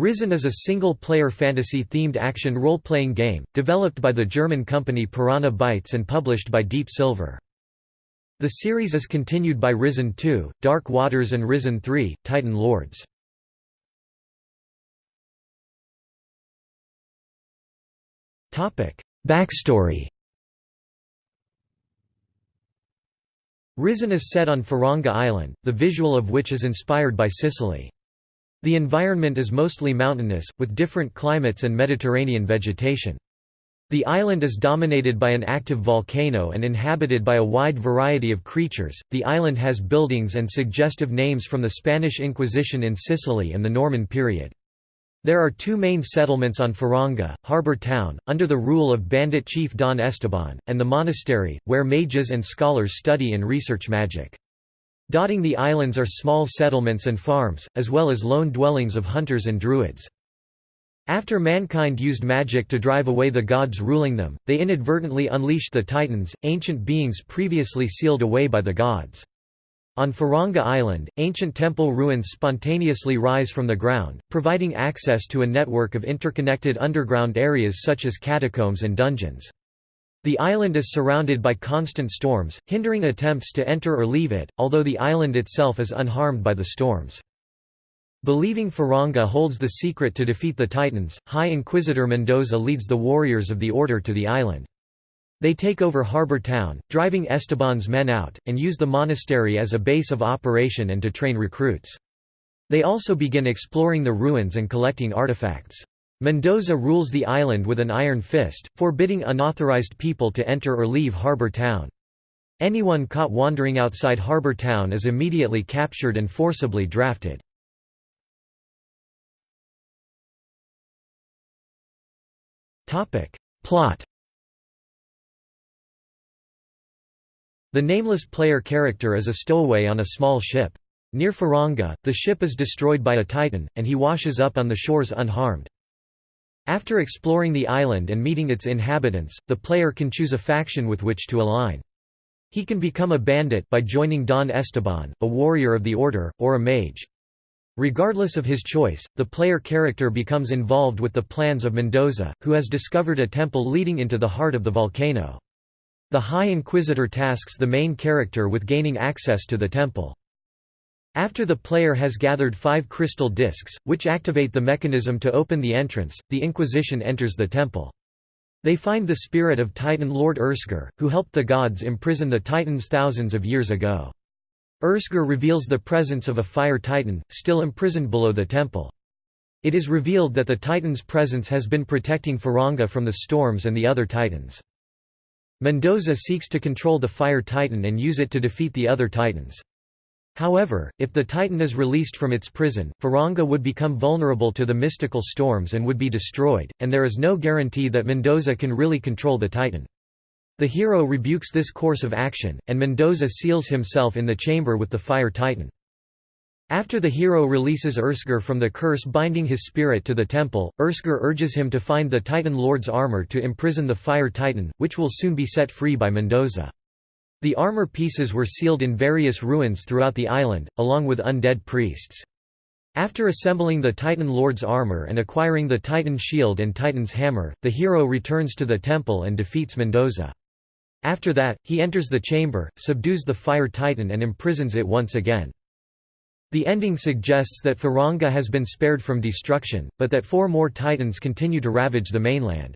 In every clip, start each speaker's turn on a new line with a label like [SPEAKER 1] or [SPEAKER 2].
[SPEAKER 1] Risen is a single-player fantasy-themed action role-playing game, developed by the German company Piranha Bytes and published by Deep Silver. The series is continued by Risen 2, Dark Waters and Risen 3, Titan Lords. Backstory Risen is set on Faranga Island, the visual of which is inspired by Sicily. The environment is mostly mountainous, with different climates and Mediterranean vegetation. The island is dominated by an active volcano and inhabited by a wide variety of creatures. The island has buildings and suggestive names from the Spanish Inquisition in Sicily and the Norman period. There are two main settlements on Faranga, Harbour Town, under the rule of bandit chief Don Esteban, and the monastery, where mages and scholars study and research magic. Dotting the islands are small settlements and farms, as well as lone dwellings of hunters and druids. After mankind used magic to drive away the gods ruling them, they inadvertently unleashed the Titans, ancient beings previously sealed away by the gods. On Faranga Island, ancient temple ruins spontaneously rise from the ground, providing access to a network of interconnected underground areas such as catacombs and dungeons. The island is surrounded by constant storms, hindering attempts to enter or leave it, although the island itself is unharmed by the storms. Believing Faranga holds the secret to defeat the Titans, High Inquisitor Mendoza leads the warriors of the Order to the island. They take over Harbour Town, driving Esteban's men out, and use the monastery as a base of operation and to train recruits. They also begin exploring the ruins and collecting artifacts. Mendoza rules the island with an iron fist, forbidding unauthorized people to enter or leave Harbour Town. Anyone caught wandering outside Harbour Town is immediately captured and forcibly drafted. Plot The nameless player character is a stowaway on a small ship. Near Faranga, the ship is destroyed by a titan, and he washes up on the shores unharmed. After exploring the island and meeting its inhabitants, the player can choose a faction with which to align. He can become a bandit by joining Don Esteban, a warrior of the Order, or a mage. Regardless of his choice, the player character becomes involved with the plans of Mendoza, who has discovered a temple leading into the heart of the volcano. The High Inquisitor tasks the main character with gaining access to the temple. After the player has gathered five crystal discs, which activate the mechanism to open the entrance, the Inquisition enters the temple. They find the spirit of Titan Lord Ursger, who helped the gods imprison the Titans thousands of years ago. Ursger reveals the presence of a fire titan, still imprisoned below the temple. It is revealed that the Titan's presence has been protecting Faranga from the storms and the other Titans. Mendoza seeks to control the Fire Titan and use it to defeat the other Titans. However, if the Titan is released from its prison, Faranga would become vulnerable to the mystical storms and would be destroyed, and there is no guarantee that Mendoza can really control the Titan. The hero rebukes this course of action, and Mendoza seals himself in the chamber with the Fire Titan. After the hero releases Ursger from the curse binding his spirit to the temple, Ursger urges him to find the Titan Lord's armor to imprison the Fire Titan, which will soon be set free by Mendoza. The armor pieces were sealed in various ruins throughout the island, along with undead priests. After assembling the Titan Lord's armor and acquiring the Titan shield and Titan's hammer, the hero returns to the temple and defeats Mendoza. After that, he enters the chamber, subdues the Fire Titan and imprisons it once again. The ending suggests that Faranga has been spared from destruction, but that four more titans continue to ravage the mainland.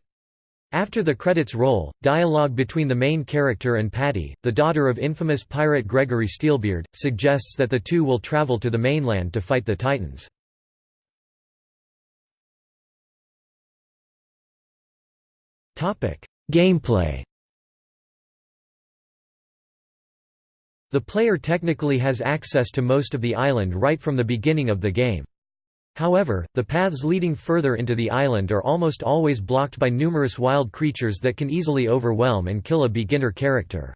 [SPEAKER 1] After the credits roll, dialogue between the main character and Patty, the daughter of infamous pirate Gregory Steelbeard, suggests that the two will travel to the mainland to fight the Titans. Gameplay The player technically has access to most of the island right from the beginning of the game. However, the paths leading further into the island are almost always blocked by numerous wild creatures that can easily overwhelm and kill a beginner character.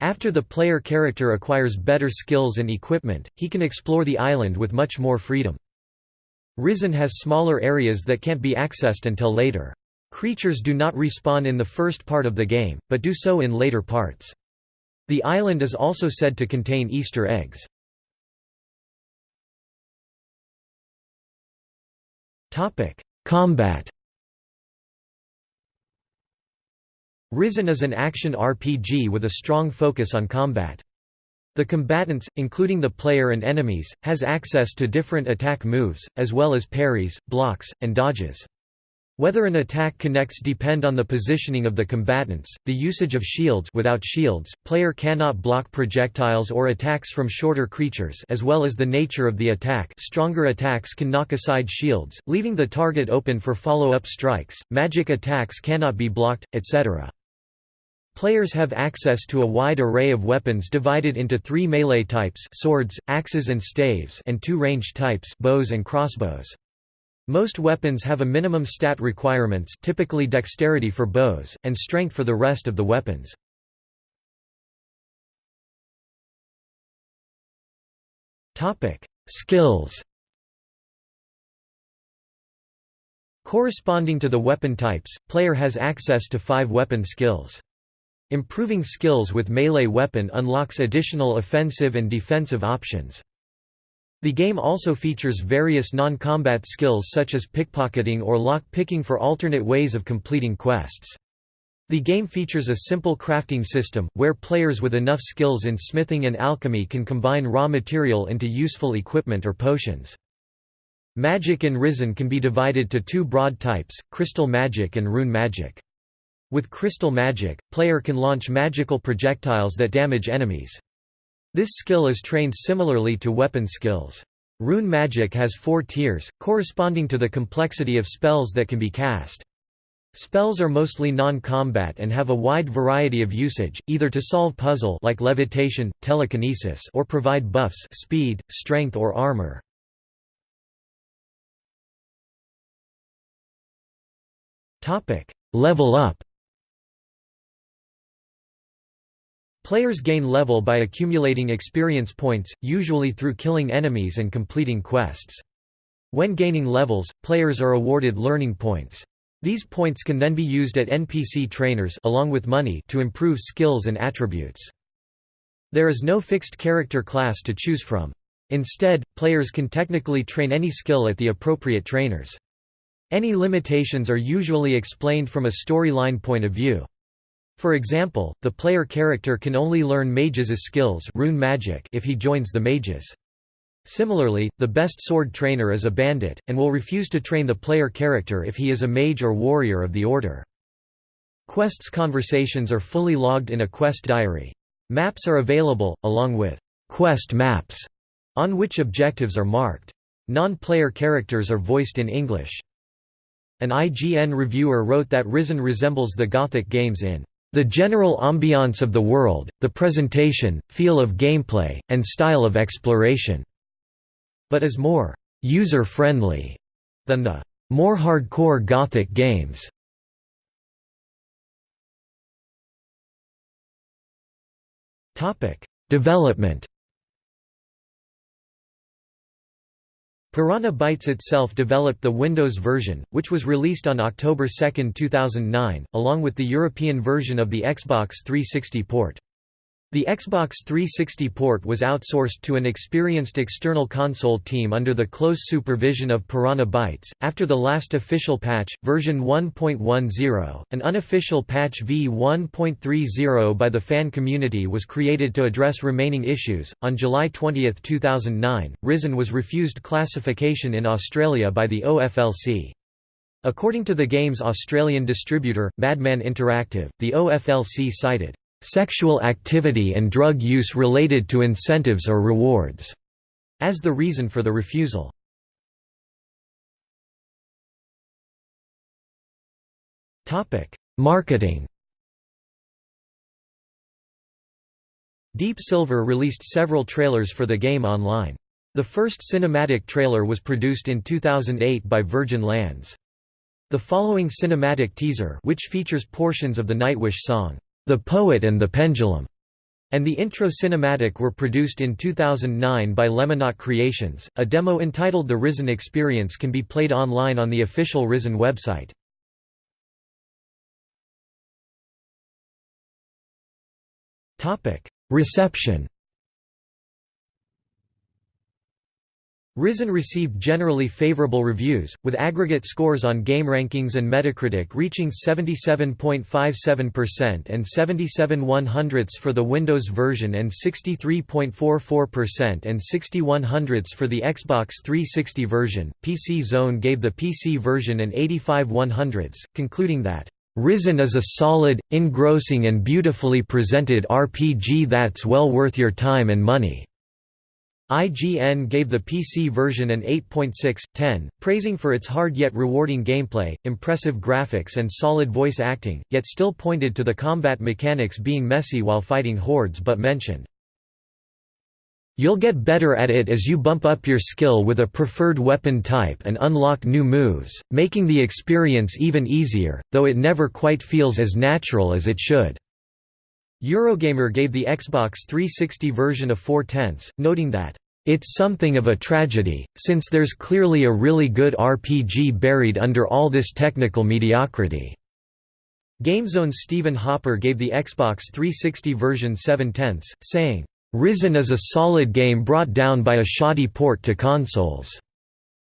[SPEAKER 1] After the player character acquires better skills and equipment, he can explore the island with much more freedom. Risen has smaller areas that can't be accessed until later. Creatures do not respawn in the first part of the game, but do so in later parts. The island is also said to contain Easter eggs. Combat Risen is an action RPG with a strong focus on combat. The combatants, including the player and enemies, has access to different attack moves, as well as parries, blocks, and dodges. Whether an attack connects depend on the positioning of the combatants, the usage of shields without shields, player cannot block projectiles or attacks from shorter creatures as well as the nature of the attack stronger attacks can knock aside shields, leaving the target open for follow-up strikes, magic attacks cannot be blocked, etc. Players have access to a wide array of weapons divided into three melee types swords, axes and staves and two range types bows and crossbows. Most weapons have a minimum stat requirements typically dexterity for bows, and strength for the rest of the weapons. Skills Corresponding to the weapon types, player has access to five weapon skills. Improving skills with melee weapon unlocks additional offensive and defensive options. The game also features various non-combat skills such as pickpocketing or lock-picking for alternate ways of completing quests. The game features a simple crafting system, where players with enough skills in smithing and alchemy can combine raw material into useful equipment or potions. Magic in Risen can be divided to two broad types, crystal magic and rune magic. With crystal magic, player can launch magical projectiles that damage enemies. This skill is trained similarly to weapon skills. Rune magic has four tiers, corresponding to the complexity of spells that can be cast. Spells are mostly non-combat and have a wide variety of usage, either to solve puzzle like levitation, telekinesis or provide buffs speed, strength or armor. Level up Players gain level by accumulating experience points, usually through killing enemies and completing quests. When gaining levels, players are awarded learning points. These points can then be used at NPC trainers along with money to improve skills and attributes. There is no fixed character class to choose from. Instead, players can technically train any skill at the appropriate trainers. Any limitations are usually explained from a storyline point of view. For example, the player character can only learn mages' skills rune magic if he joins the mages. Similarly, the best sword trainer is a bandit, and will refuse to train the player character if he is a mage or warrior of the order. Quests conversations are fully logged in a quest diary. Maps are available, along with quest maps, on which objectives are marked. Non-player characters are voiced in English. An IGN reviewer wrote that Risen resembles the Gothic games in the general ambiance of the world, the presentation, feel of gameplay, and style of exploration", but is more «user-friendly» than the more hardcore Gothic games. Development Piranha Bytes itself developed the Windows version, which was released on October 2, 2009, along with the European version of the Xbox 360 port. The Xbox 360 port was outsourced to an experienced external console team under the close supervision of Piranha Bytes. After the last official patch, version 1.10, an unofficial patch v1.30 by the fan community was created to address remaining issues. On July 20, 2009, Risen was refused classification in Australia by the OFLC. According to the game's Australian distributor, Madman Interactive, the OFLC cited sexual activity and drug use related to incentives or rewards, as the reason for the refusal. Marketing Deep Silver released several trailers for the game online. The first cinematic trailer was produced in 2008 by Virgin Lands. The following cinematic teaser which features portions of the Nightwish song, the Poet and the Pendulum, and the intro cinematic were produced in 2009 by Lemonaut Creations. A demo entitled The Risen Experience can be played online on the official Risen website. Reception. Risen received generally favorable reviews, with aggregate scores on GameRankings and Metacritic reaching 77.57% and 77 100ths for the Windows version and 63.44% and 61 100ths for the Xbox 360 version. PC Zone gave the PC version an 85 100ths, concluding that Risen is a solid, engrossing and beautifully presented RPG that's well worth your time and money. IGN gave the PC version an 8.6/10, praising for its hard yet rewarding gameplay, impressive graphics and solid voice acting, yet still pointed to the combat mechanics being messy while fighting hordes but mentioned, You'll get better at it as you bump up your skill with a preferred weapon type and unlock new moves, making the experience even easier, though it never quite feels as natural as it should. Eurogamer gave the Xbox 360 version a 4 tenths, noting that, "...it's something of a tragedy, since there's clearly a really good RPG buried under all this technical mediocrity." GameZone's Stephen Hopper gave the Xbox 360 version 7 tenths, saying, "...Risen is a solid game brought down by a shoddy port to consoles."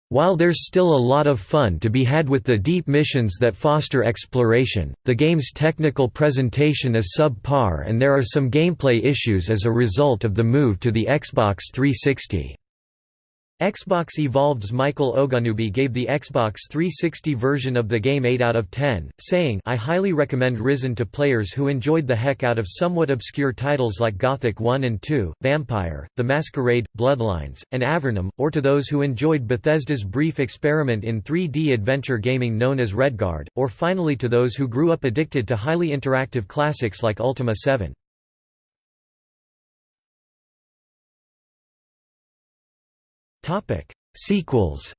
[SPEAKER 1] While there's still a lot of fun to be had with the deep missions that foster exploration, the game's technical presentation is subpar and there are some gameplay issues as a result of the move to the Xbox 360. Xbox Evolved's Michael Oganubi gave the Xbox 360 version of the game 8 out of 10, saying I highly recommend Risen to players who enjoyed the heck out of somewhat obscure titles like Gothic 1 and 2, Vampire, The Masquerade, Bloodlines, and Avernum, or to those who enjoyed Bethesda's brief experiment in 3D adventure gaming known as Redguard, or finally to those who grew up addicted to highly interactive classics like Ultima 7. Sequels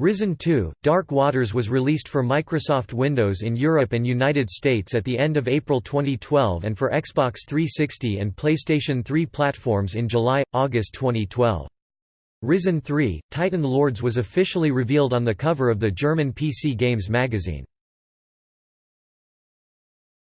[SPEAKER 1] Risen 2, Dark Waters was released for Microsoft Windows in Europe and United States at the end of April 2012 and for Xbox 360 and PlayStation 3 platforms in July-August 2012. Risen 3, Titan Lords was officially revealed on the cover of the German PC Games magazine.